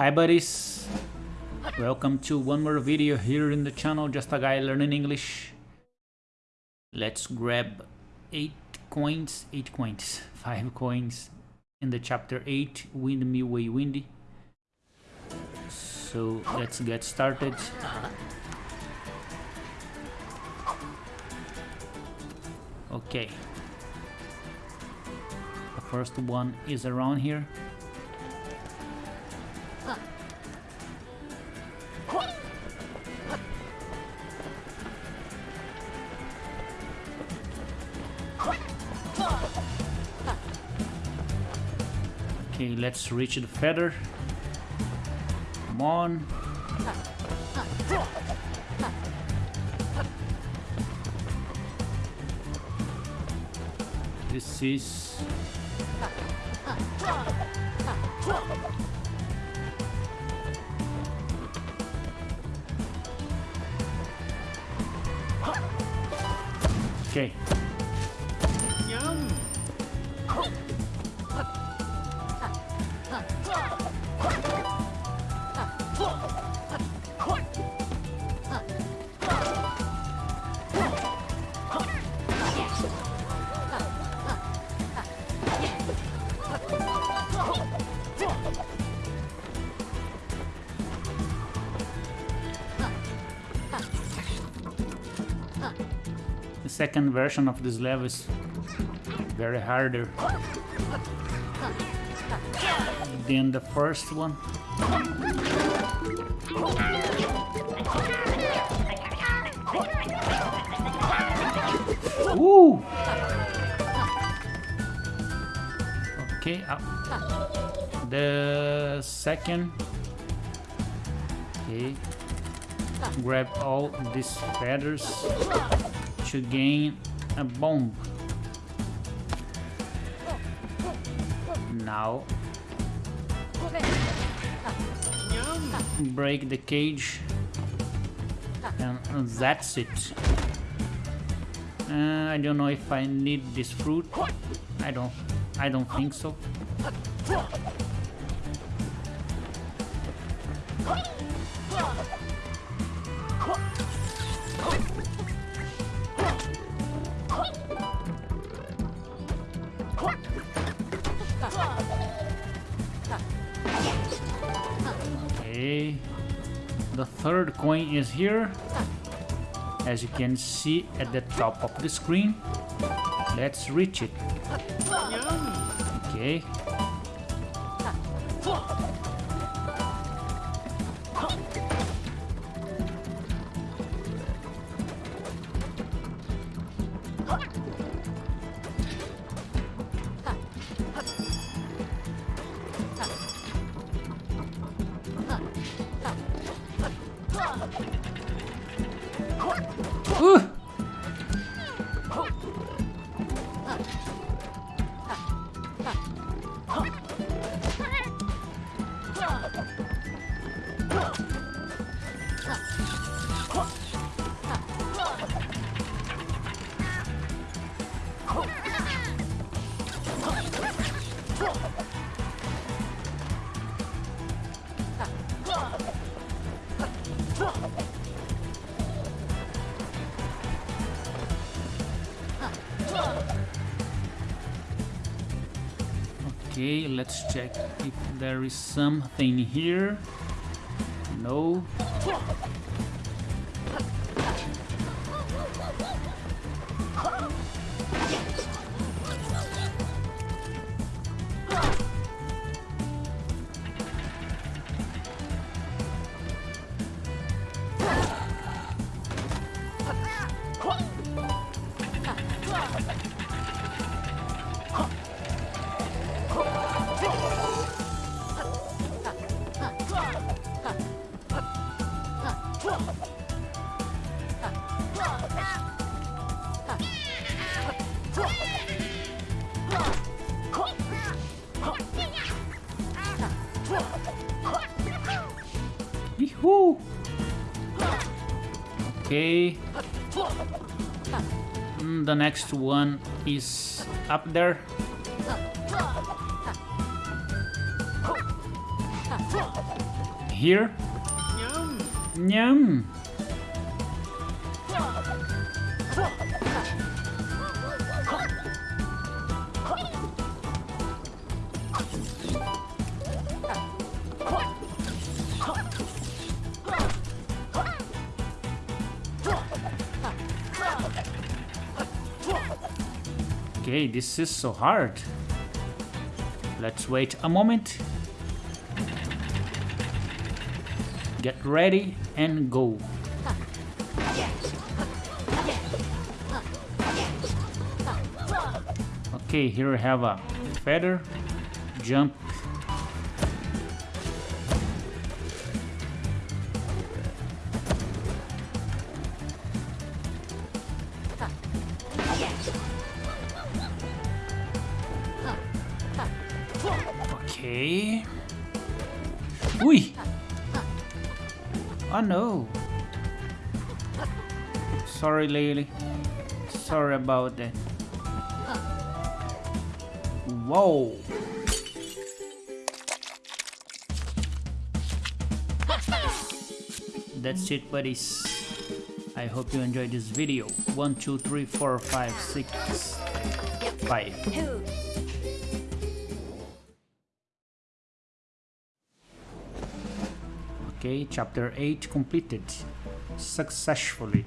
Hi buddies, welcome to one more video here in the channel, just a guy learning English. Let's grab 8 coins, 8 coins, 5 coins in the chapter 8, Wind Me Way Windy. So let's get started. Okay. The first one is around here. Okay, let's reach the feather. Come on. This is... Okay. Second version of this level is very harder than the first one. Ooh! Okay, uh, the second. Okay, grab all these feathers to gain a bomb. Now break the cage and that's it. Uh, I don't know if I need this fruit. I don't. I don't think so. Okay. The third coin is here. As you can see at the top of the screen. Let's reach it. Okay. Okay, let's check if there is something here. No. Okay. Mm, the next one is up there. here. Nyam. Okay, this is so hard. Let's wait a moment. Get ready and go. Okay, here we have a feather, jump. Okay. Ui! Oh no. Sorry, Lily. Sorry about that. Whoa. That's it, buddies. I hope you enjoyed this video. One, two, three, four, five, six, five. Okay, chapter 8 completed successfully.